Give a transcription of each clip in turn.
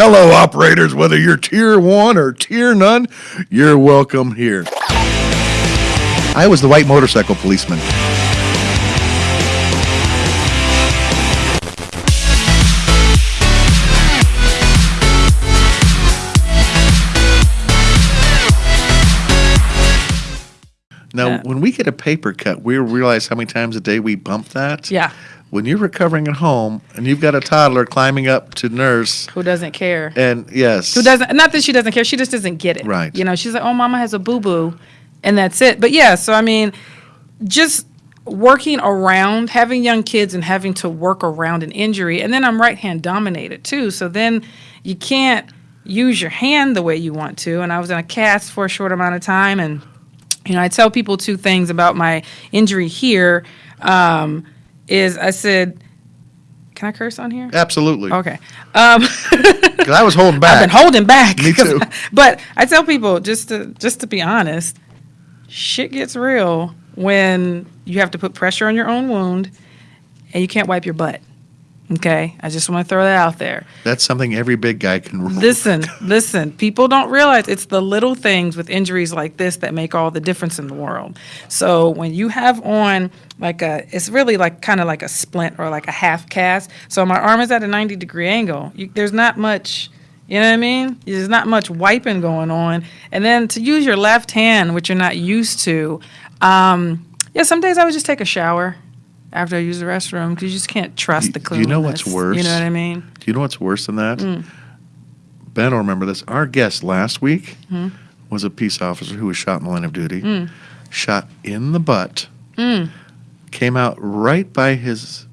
Hello, operators, whether you're tier one or tier none, you're welcome here. I was the white motorcycle policeman. Now, Yeah. when we get a paper cut, we realize how many times a day we bump that. Yeah. When you're recovering at home and you've got a toddler climbing up to nurse, Who doesn't care? and yes, Who doesn't? Not that she doesn't care. She just doesn't get it. Right. You know, she's like, oh, mama has a boo boo, and that's it. But yeah, so I mean, just working around having young kids and having to work around an injury, and then I'm right hand dominated too. So then you can't use your hand the way you want to. And I was in a cast for a short amount of time, and you know, I tell people two things about my injury here. Um, is I said, can I curse on here? absolutely. Okay. Um, 'Cause I was holding back. I've been holding back. Me too. but I tell people just to just to be honest, shit gets real when you have to put pressure on your own wound and you can't wipe your butt. Okay? I just want to throw that out there. That's something every big guy can. Listen, listen. People don't realize it's the little things with injuries like this that make all the difference in the world. So when you have on like a, it's really like kind of like a splint or like a half cast. So my arm is at a 90 degree angle. You, there's not much, you know what I mean? There's not much wiping going on. And then to use your left hand, which you're not used to, um, yeah, some days I would just take a shower after I use the restroom because you just can't trust the cleanliness. You know what's worse? You know what I mean? Do you know what's worse than that? Mm. Ben will remember this. Our guest last week Hmm. was a peace officer who was shot in the line of duty, shot in the butt, Hmm. came out right by his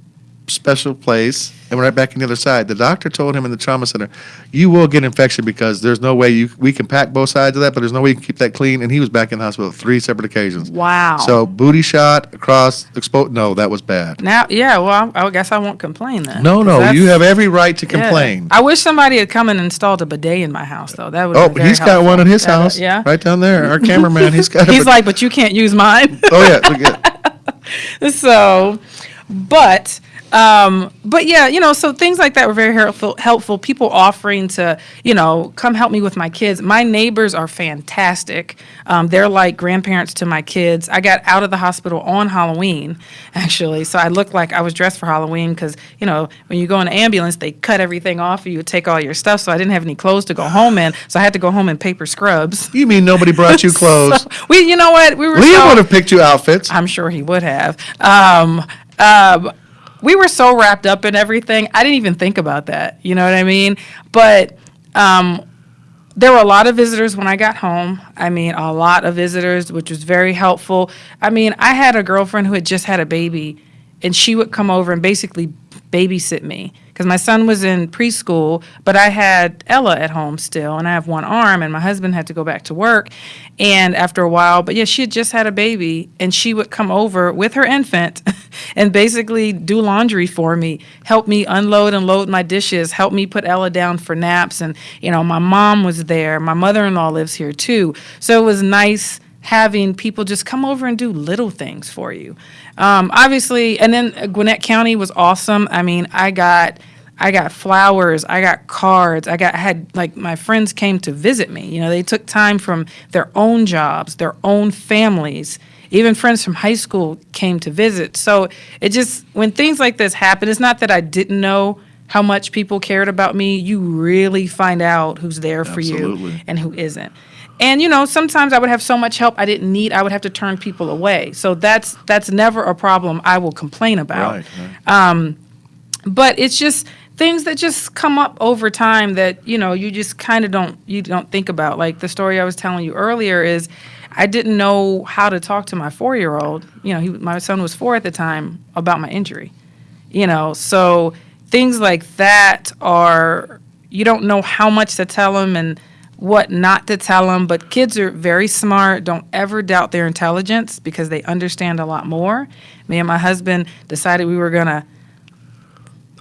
special place and right back on the other side. The doctor told him in the trauma center, "You will get infection because there's no way you we can pack both sides of that, but there's no way you can keep that clean." And he was back in the hospital three separate occasions. Wow. So booty shot across exposed. No, that was bad. Now, yeah, well, I I guess I won't complain then. No, no, you have every right to yeah. complain. I wish somebody had come and installed a bidet in my house, though. That would. Oh, he's got one in his house, Yeah. right down there. Our cameraman, he's got. He's like, but you can't use mine. oh yeah, so, but um, but yeah, you know, so things like that were very helpful. Helpful people offering to, you know, come help me with my kids. My neighbors are fantastic. Um, they're like grandparents to my kids. I got out of the hospital on Halloween, actually, so I looked like I was dressed for Halloween because you know when you go in an ambulance, they cut everything off of you, take all your stuff. So I didn't have any clothes to go home in, so I had to go home in paper scrubs. You mean nobody brought you clothes? So, we, you know what, we were. Liam so- would have picked you outfits. I'm sure he would have. Um, um, we were so wrapped up in everything. I didn't even think about that. You know what I mean? But um, there were a lot of visitors when I got home. I mean, a lot of visitors, which was very helpful. I mean, I had a girlfriend who had just had a baby, and she would come over and basically babysit me because my son was in preschool, but I had Ella at home still, and I have one arm, and my husband had to go back to work. And after a while, but yeah, she had just had a baby, and she would come over with her infant and basically do laundry for me, help me unload and load my dishes, help me put Ella down for naps. And, you know, my mom was there. My mother in law lives here too. So it was nice having people just come over and do little things for you. Um, obviously, and then Gwinnett County was awesome. I mean, I got. I got flowers, I got cards, I got I had like my friends came to visit me. You know, they took time from their own jobs, their own families. Even friends from high school came to visit. So it just when things like this happen, it's not that I didn't know how much people cared about me. You really find out who's there for you and who isn't. And you know, sometimes I would have so much help I didn't need, I would have to turn people away. So that's that's never a problem I will complain about Right. right. Um, but it's just things that just come up over time that you know you just kind of don't you don't think about like the story i was telling you earlier is i didn't know how to talk to my four year old you know he, my son was four at the time about my injury you know so things like that are you don't know how much to tell them and what not to tell them but kids are very smart don't ever doubt their intelligence because they understand a lot more me and my husband decided we were going to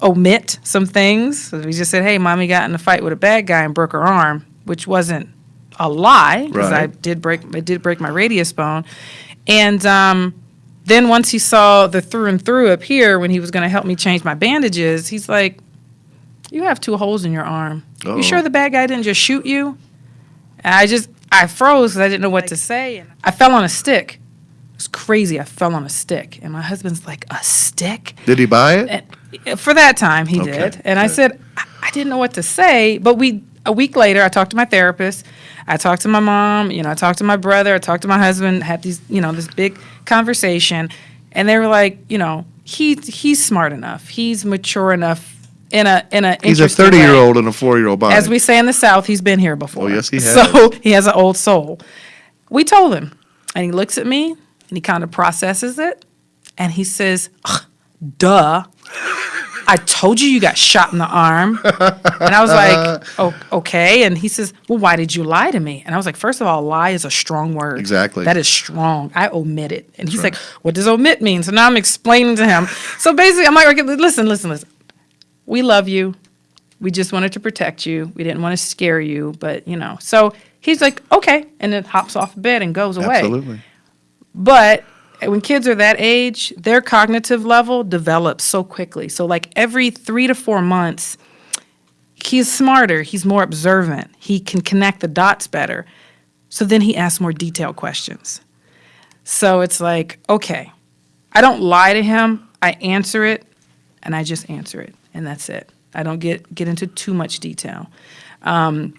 omit some things. So we just said, "Hey, mommy got in a fight with a bad guy and broke her arm," which wasn't a lie because I did break I did break my radius bone. And um, then once he saw the through and through up here when he was going to help me change my bandages, he's like, "You have two holes in your arm." Uh-oh. You sure oh. the bad guy didn't just shoot you? And I just, I froze because I didn't know what to say. And I fell on a stick. It was crazy. I fell on a stick. And my husband's like, a stick? Did he buy it? And uh, for that time, he Okay, did. And I said, I, I didn't know what to say. But we, a week later, I talked to my therapist. I talked to my mom. You know, I talked to my brother. I talked to my husband. Had these, you know, this big conversation, and they were like, you know, he he's smart enough. He's mature enough in a in a He's a interesting way. thirty-year-old and a four-year-old body. As we say in the South, he's been here before. Oh, yes, he has. So he has an old soul. We told him, and he looks at me and he kind of processes it, and he says, "Ugh, "Duh." I told you you got shot in the arm. And I was like, oh, okay. And he says, well, why did you lie to me? And I was like, first of all, lie is a strong word. Exactly. That is strong. I omitted. And he's like, what does omit mean? So now I'm explaining to him. So basically, I'm like, listen, listen, listen. We love you. We just wanted to protect you. We didn't want to scare you, but you know. So he's like, okay, and then hops off the bed and goes away. Absolutely. But eh, when kids are that age, their cognitive level develops so quickly. So like every three to four months, he's smarter. He's more observant. He can connect the dots better. So then he asks more detailed questions. So it's like, okay, I don't lie to him. I answer it, and I just answer it, and that's it. I don't get get into too much detail. Um,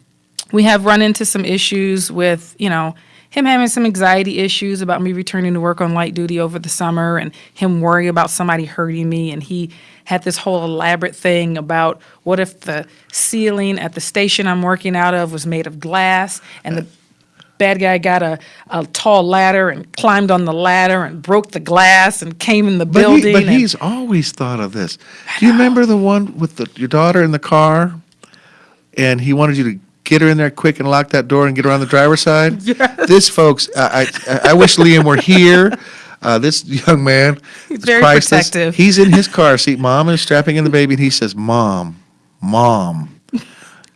we have run into some issues with, you know, him having some anxiety issues about me returning to work on light duty over the summer and him worrying about somebody hurting me. And he had this whole elaborate thing about what if the ceiling at the station I'm working out of was made of glass and the bad guy got a, a tall ladder and climbed on the ladder and broke the glass and came in the But, building. he, but and- he's always thought of this. Do you remember the one with the, your daughter in the car, and he wanted you to get her in there quick and lock that door and get her on the driver's side? Yes. This, folks, I, I, I wish Liam were here. Uh, this young man, He's very priceless. protective. He's in his car seat. Mom is strapping in the baby, and he says, "Mom, mom,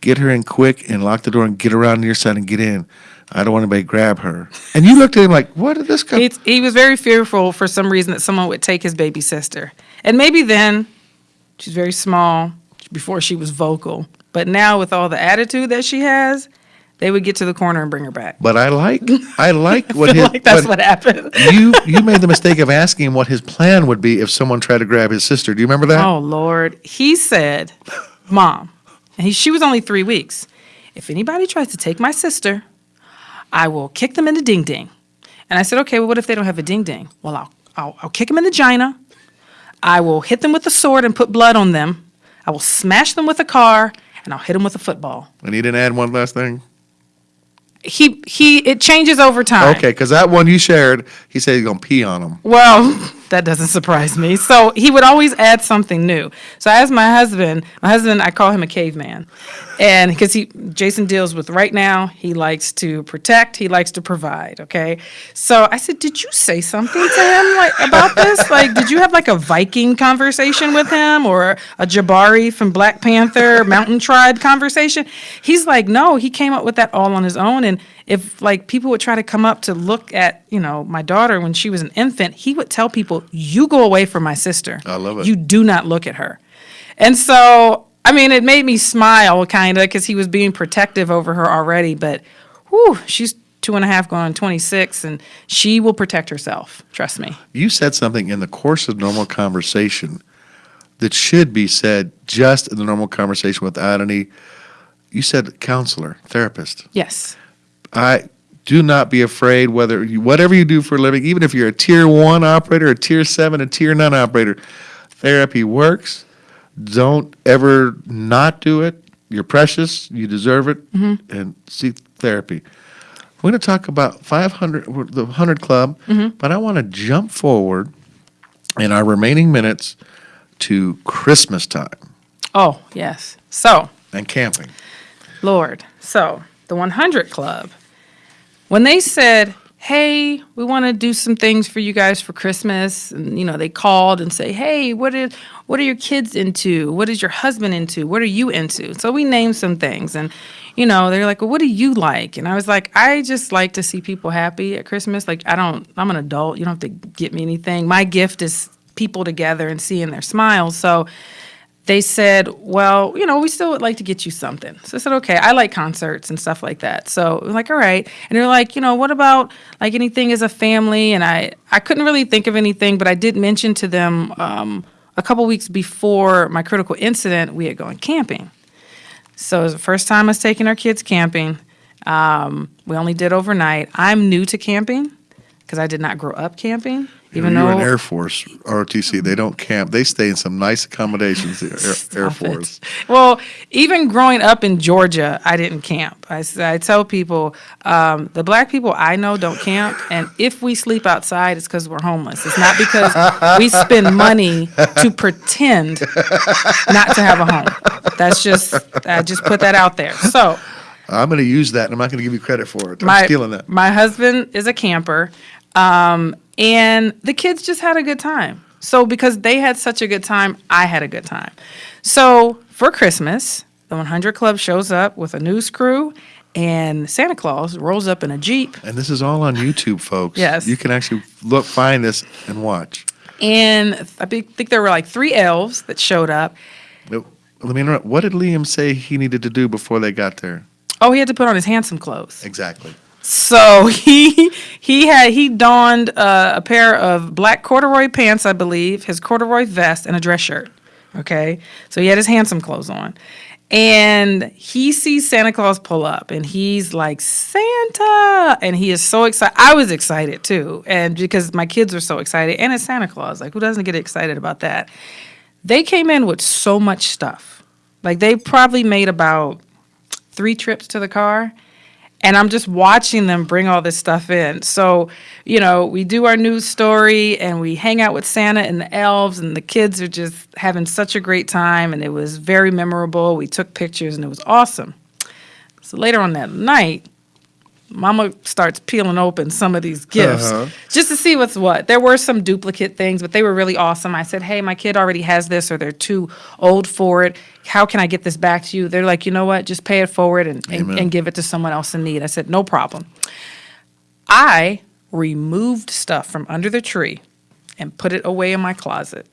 get her in quick and lock the door and get around to your side and get in. I don't want anybody to grab her." And you looked at him like, "What did this guy?" It's, he was very fearful for some reason that someone would take his baby sister. And maybe then, she's very small, before she was vocal. But now, with all the attitude that she has, they would get to the corner and bring her back. But I like, I like I what feel his, like that's what- what happened. you you made the mistake of asking him what his plan would be if someone tried to grab his sister. Do you remember that? Oh, Lord. He said, Mom, and he, she was only three weeks. If anybody tries to take my sister, I will kick them in the ding ding. And I said, okay, well, what if they don't have a ding ding? Well, I'll, I'll, I'll kick them in the gina. I will hit them with a sword and put blood on them. I will smash them with a car, and I'll hit them with a football. And he didn't add one last thing. He, he, it changes over time. Okay, because that one you shared, he said he's gonna pee on them. Well, that doesn't surprise me. So he would always add something new. So I asked my husband, my husband, I call him a caveman. And because he, Jason deals with right now, he likes to protect, he likes to provide. Okay. So I said, Did you say something to him like about this? Like, did you have like a Viking conversation with him or a Jabari from Black Panther Mountain Tribe conversation? He's like, No, he came up with that all on his own. And if like people would try to come up to look at, you know, my daughter when she was an infant, he would tell people, "You go away from my sister. I love it. You do not look at her." And so, I mean, it made me smile kind of because he was being protective over her already. But, whew, she's two and a half going on 26, and she will protect herself. Trust me. You said something in the course of normal conversation that should be said just in the normal conversation without any. You said counselor, therapist. Yes. I do not be afraid whether you, whatever you do for a living, even if you're a tier one operator, a tier seven, a tier nine operator, therapy works. Don't ever not do it. You're precious. You deserve it, mm-hmm. and seek therapy. We're going to talk about 500, the 100 Club, mm-hmm. but I want to jump forward in our remaining minutes to Christmas time Oh, yes. So, and camping. Lord. So, the 100 Club, when they said, "Hey, we want to do some things for you guys for Christmas," and you know, they called and say, "Hey, what is what are your kids into? What is your husband into? What are you into?" So we named some things, and you know, they're like, "Well, what do you like?" And I was like, "I just like to see people happy at Christmas. Like, I don't. I'm an adult. You don't have to get me anything. My gift is people together and seeing their smiles." So they said, well, you know, we still would like to get you something. So I said, okay, I like concerts and stuff like that. So I was like, all right. And they're like, you know, what about like anything as a family? And I, I couldn't really think of anything, but I did mention to them um, a couple weeks before my critical incident, we had gone camping. So it was the first time us taking our kids camping. Um, we only did overnight. I'm new to camping because I did not grow up camping. Even You're though in Air Force, ROTC. They don't camp. They stay in some nice accommodations. the Air, Air Stop it. Force. Well, even growing up in Georgia, I didn't camp. I, I tell people um, the black people I know don't camp, and if we sleep outside, it's because we're homeless. It's not because we spend money to pretend not to have a home. That's just I just put that out there. So I'm going to use that, and I'm not going to give you credit for it. I'm my stealing that. my husband is a camper, um, and the kids just had a good time. So because they had such a good time, I had a good time. So for Christmas, the 100 Club shows up with a news crew, and Santa Claus rolls up in a jeep. And this is all on YouTube, folks. Yes. You can actually look, find this, and watch. And I think there were like three elves that showed up. Let me interrupt. What did Liam say he needed to do before they got there? Oh, he had to put on his handsome clothes. Exactly. So he he had he donned uh, a pair of black corduroy pants, I believe, his corduroy vest, and a dress shirt. Okay, so he had his handsome clothes on, and he sees Santa Claus pull up, and he's like Santa, and he is so excited. I was excited too, and because my kids are so excited, and it's Santa Claus. Like who doesn't get excited about that? They came in with so much stuff. Like they probably made about three trips to the car and I'm just watching them bring all this stuff in. So, you know, we do our news story and we hang out with Santa and the elves, and the kids are just having such a great time, and it was very memorable. We took pictures, and it was awesome. So later on that night, Mama starts peeling open some of these gifts Uh-huh. just to see what's what. There were some duplicate things, but they were really awesome. I said, Hey, my kid already has this, or they're too old for it. How can I get this back to you? They're like, You know what? Just pay it forward and, and, and give it to someone else in need. I said, No problem. I removed stuff from under the tree and put it away in my closet.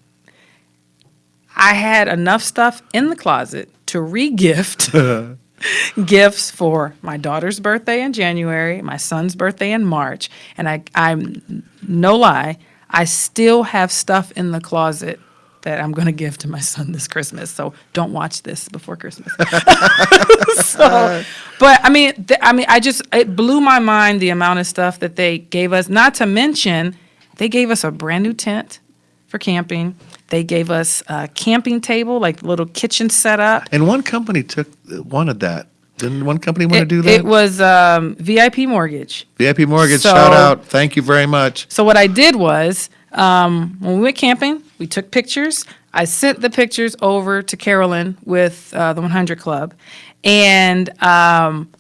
I had enough stuff in the closet to re-gift gifts for my daughter's birthday in January, my son's birthday in March, and I I'm no lie, I still have stuff in the closet that I'm going to give to my son this Christmas. So don't watch this before Christmas. so, but I mean, I mean, I just it blew my mind the amount of stuff that they gave us. Not to mention, they gave us a brand new tent for camping. They gave us a camping table, like little kitchen setup. And one company took wanted that. Didn't one company want to do that? it was um, VIP mortgage. VIP Mortgage, So- shout out. Thank you very much. So what I did was, um, when we went camping, we took pictures. I sent the pictures over to Carolyn with uh, the 100 Club, and um,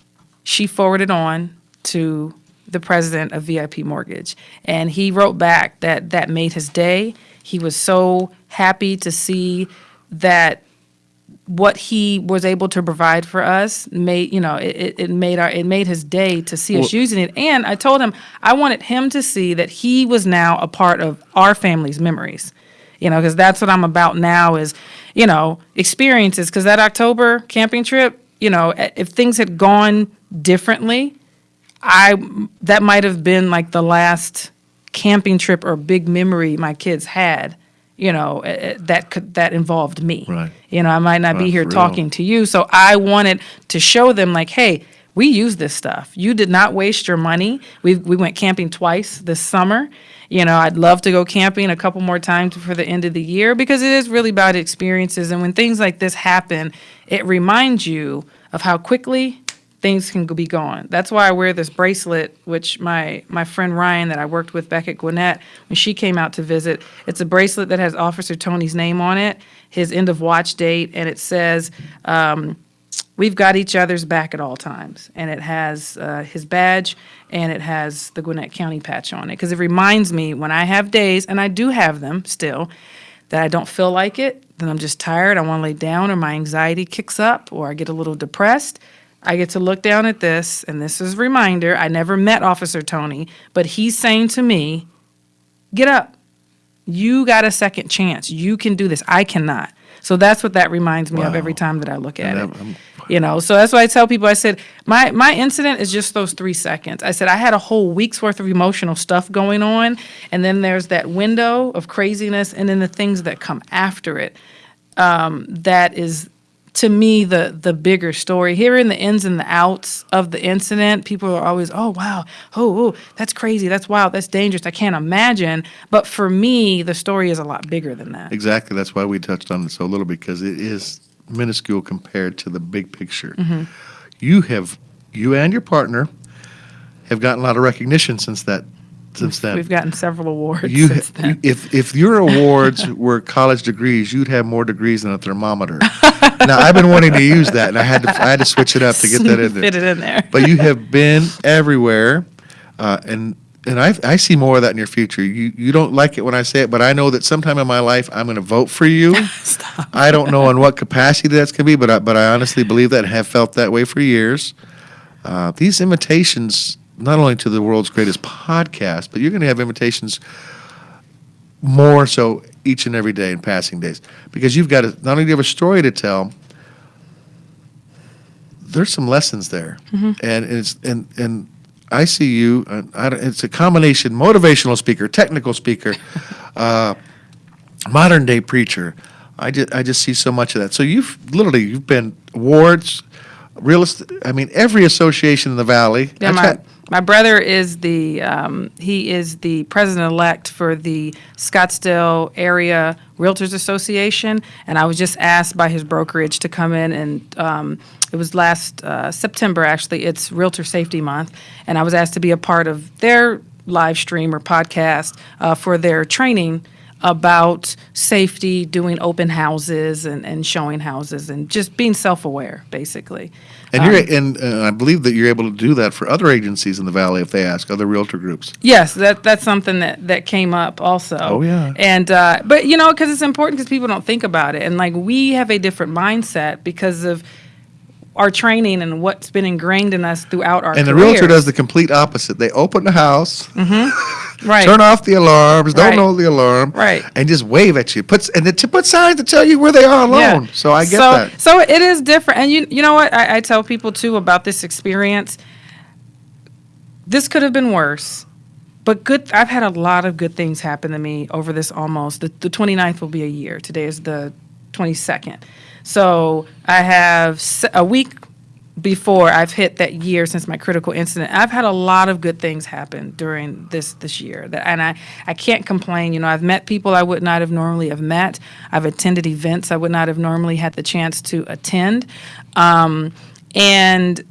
she forwarded on to the president of VIP Mortgage, and he wrote back that that made his day. He was so happy to see that what he was able to provide for us made you know it, it- it made our it made his day to see us using it. And i told him i wanted him to see that he was now a part of our family's memories you know because that's what i'm about now is you know experiences. Because that october camping trip you know if things had gone differently i that might have been like the last camping trip or big memory my kids had you know eh, eh, that could that involved me Right. you know, I might not be here for real. talking to you. So I wanted to show them, like, hey, we use this stuff. You did not waste your money. We we went camping twice this summer. You know, I'd love to go camping a couple more times for the end of the year because it is really about experiences. And when things like this happen, it reminds you of how quickly things can be gone. That's why I wear this bracelet, which my my friend Ryan that I worked with back at Gwinnett, when she came out to visit, it's a bracelet that has Officer Toney's name on it, his end of watch date, and it says, um, "We've got each other's back at all times." And it has uh, his badge and it has the Gwinnett County patch on it because it reminds me when I have days, and I do have them still, that I don't feel like it, that I'm just tired, I want to lay down, or my anxiety kicks up, or I get a little depressed. I get to look down at this, and this is a reminder. I never met Officer Toney, but he's saying to me, Get up. You got a second chance. You can do this. I cannot. So that's what that reminds me of every time that I look at And it. I'm- You know, so that's why I tell people. I said my my incident is just those three seconds. I said I had a whole week's worth of emotional stuff going on, and then there's that window of craziness, and then the things that come after it. Um, that is, to me, the the bigger story. Hearing the ins and the outs of the incident, people are always, "Oh wow, oh, oh that's crazy, that's wild, that's dangerous. I can't imagine." But for me, the story is a lot bigger than that. Exactly. That's why we touched on it so little because it is minuscule compared to the big picture. Mm-hmm. You have, you and your partner have gotten a lot of recognition since that, since then. We've gotten several awards You, since then. if if your awards were college degrees, you'd have more degrees than a thermometer. now I've been wanting to use that, and I had to I had to switch it up to get that in there. Fit it in there. But you have been everywhere, uh, and and I I see more of that in your future. You you don't like it when I say it, but I know that sometime in my life I'm going to vote for you. Stop. I don't know in what capacity that's going to be, but I, but I honestly believe that and have felt that way for years. Uh, these invitations, not only to the world's greatest podcast, but you're going to have invitations more so each and every day in passing days because you've got to not only do you have a story to tell, there's some lessons there, and it's and and I see you. I it's a combination: motivational speaker, technical speaker, uh, modern day preacher. I just I just see so much of that. So you've literally you've been awards, real estate. I mean, every association in the valley. Yeah, my, brother is the um, he is the president elect for the Scottsdale Area Realtors Association, and I was just asked by his brokerage to come in and um, it was last uh, September actually. It's Realtor Safety Month, and I was asked to be a part of their live stream or podcast uh, for their training about safety, doing open houses and, and showing houses, and just being self-aware, basically. and you're and uh, I believe that you're able to do that for other agencies in the valley if they ask other realtor groups. Yes, that that's something that that came up also. Oh, yeah. And uh, but you know, because it's important because people don't think about it, and like we have a different mindset because of our training and what's been ingrained in us throughout our And the careers. realtor does the complete opposite. They open the house, right. turn off the alarms, don't Right. know the alarm, Right. and just wave at you. Puts and then to put signs to tell you where they are alone. So I get so, that. So it is different, and you you know what I, I tell people too about this experience. This could have been worse, but good. I've had a lot of good things happen to me over this almost. The, the 29th will be a year. Today is the 22nd. So I have a week before I've hit that year since my critical incident. I've had a lot of good things happen during this this year, that, and I I can't complain. You know, I've met people I would not have normally have met. I've attended events I would not have normally had the chance to attend, um, and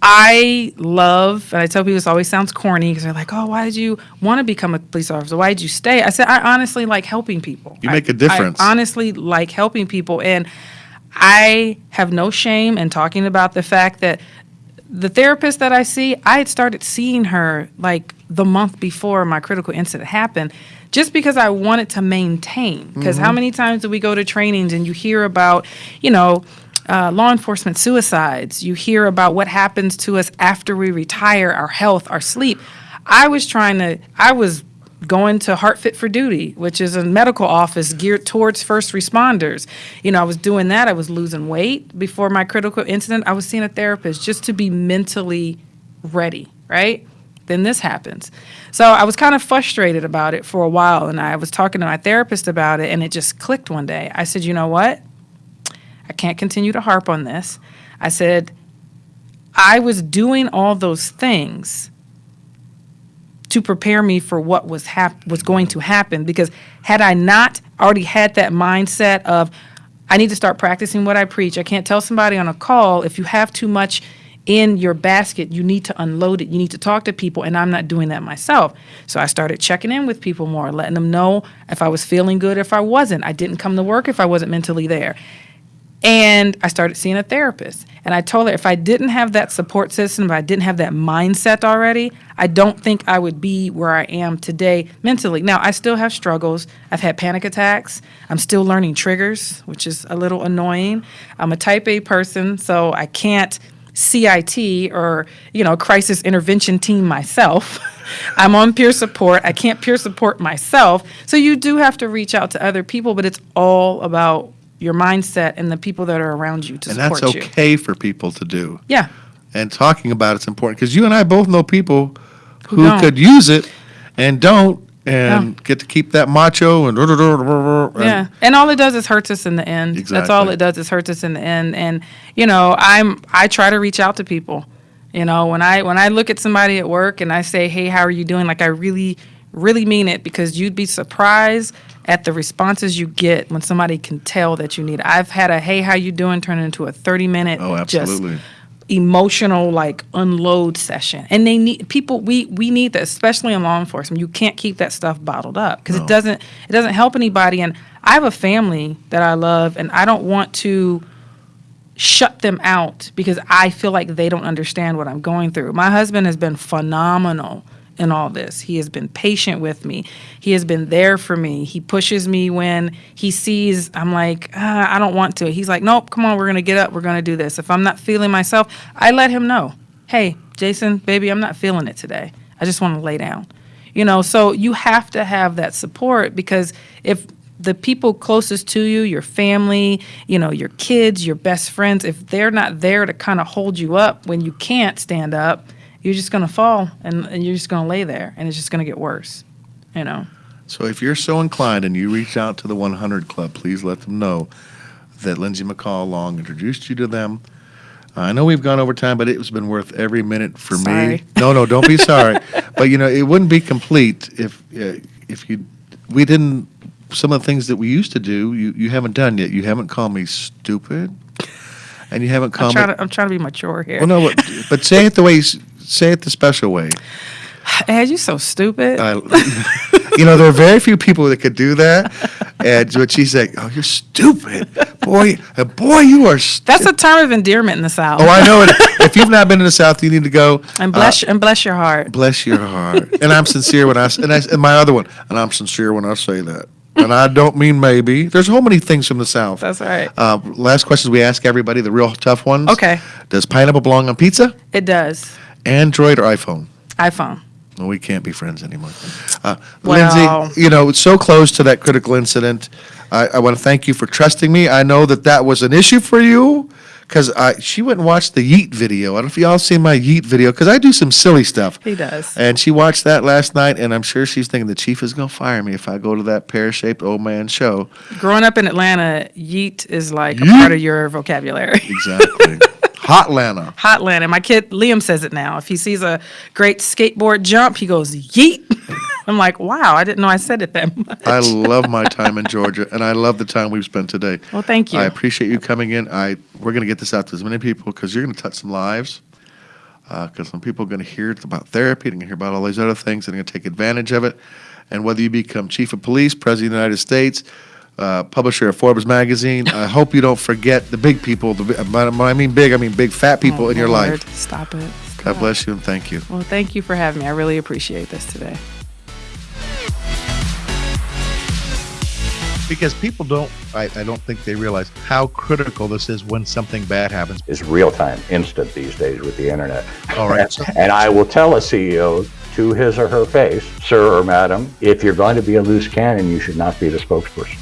I love, and I tell people this always sounds corny because they're like, "Oh, why did you want to become a police officer? Why did you stay?" I said, "I honestly like helping people. You I- make a difference. I honestly like helping people, and I have no shame in talking about the fact that the therapist that I see, I had started seeing her like the month before my critical incident happened, just because I wanted to maintain. Because how many times do we go to trainings and you hear about, you know, uh, law enforcement suicides? You hear about what happens to us after we retire, our health, our sleep. I was trying to, I was going to Heart Fit for Duty, which is a medical office geared towards first responders. You know, I was doing that. I was losing weight before my critical incident. I was seeing a therapist just to be mentally ready, right? Then this happens. So I was kind of frustrated about it for a while, and I was talking to my therapist about it, and it just clicked one day. I said, you know what? I can't continue to harp on this. I said, I was doing all those things to prepare me for what was hap- was going to happen because had I not already had that mindset of I need to start practicing what I preach. I can't tell somebody on a call if you have too much in your basket, you need to unload it. You need to talk to people and I'm not doing that myself. So I started checking in with people more, letting them know if I was feeling good, if I wasn't. I didn't come to work if I wasn't mentally there. And I started seeing a therapist. And I told her if I didn't have that support system, if I didn't have that mindset already, I don't think I would be where I am today mentally. Now, I still have struggles. I've had panic attacks. I'm still learning triggers, which is a little annoying. I'm a type A person, so I can't CIT or, you know, crisis intervention team myself. I'm on peer support. I can't peer support myself. So you do have to reach out to other people, but it's all about your mindset and the people that are around you to And support that's you. okay for people to do. Yeah. And talking about it's important because you and I both know people Who could use it and don't and get to keep that macho and, and Yeah, and all it does is hurts us in the end. exactly. That's all it does is hurts us in the end. And you know, I'm I try to reach out to people. You know, when I when I look at somebody at work and I say, "Hey, how are you doing?" Like I really really mean it because you'd be surprised at the responses you get when somebody can tell that you need. it. I've had a "Hey, how you doing?" turn into a 30 minute Oh, absolutely. just emotional like unload session and they need people we we need that especially in law enforcement you can't keep that stuff bottled up because No. it doesn't it doesn't help anybody and i have a family that i love and i don't want to shut them out because i feel like they don't understand what i'm going through my husband has been phenomenal in all this. He has been patient with me. He has been there for me. He pushes me when he sees i'm like ah, i don't want to. He's like nope come on we're going to get up. We're going to do this. If i'm not feeling myself i let him know hey jason baby i'm not feeling it today. I just want to lay down. You know so you have to have that support because if the people closest to you your family you know your kids your best friends if they're not there to kind of hold you up when you can't stand up you're just going to fall and, and you're just going to lay there and it's just going to get worse you know So if you're so inclined and you reach out to the 100 Club, please let them know that Lindsay McCall Long introduced you to them. I know we've gone over time, but it's been worth every minute for me. No, no, don't be sorry. But you know, it wouldn't be complete if uh, if you we didn't some of the things that we used to do. You you haven't done yet. You haven't called me stupid, and you haven't I'm called me. to, I'm trying to be mature here well, no, but, but say it the way say it the special way. Ed, you're so stupid I, you know, there are very few people that could do that. And but she's like, "Oh, you're stupid, boy, uh, boy, you are." St-. that's a term of endearment in the south oh, I know it. If you've not been in the South, you need to go. and Uh, bless and bless your heart bless your heart. And I'm sincere when I and, I, and my other one, and I'm sincere when I say that. And I don't mean maybe. There's so many things from the South. that's right Uh, last questions we ask everybody, the real tough ones. Okay. Does pineapple belong on pizza? it does Android or iPhone? iphone Well, we can't be friends anymore. Uh, Well- Lindsay, you know, it's so close to that critical incident. I, I want to thank you for trusting me. I know that that was an issue for you because she went and watched the Yeet video. I don't know if y'all seen my Yeet video because I do some silly stuff. he does And she watched that last night, and I'm sure she's thinking the chief is going to fire me if I go to that pear shaped old man show. growing up in atlanta yeet is like a part of your vocabulary Exactly. Hotlanta. Hotland. And my kid Liam says it now. If he sees a great skateboard jump, he goes yeet. I'm like, wow, I didn't know I said it that much. I love my time in Georgia, and I love the time we've spent today. Well, thank you. I appreciate you coming in. I we're going to get this out to as many people because you're going to touch some lives. Uh, because some people are going to hear about therapy, to hear about all these other things, and they're going to take advantage of it. And whether you become chief of police, president of the United States, uh, publisher of Forbes magazine, I hope you don't forget the big people. The, when I mean big, I mean big fat people Oh, in your Lord, life. Stop it. God bless you and thank you. Well, thank you for having me. I really appreciate this today. because people don't I, I don't think they realize how critical this is when something bad happens is real time, instant these days with the internet. all right so And I will tell a CEO to his or her face, sir or madam, if you're going to be a loose cannon, you should not be the spokesperson.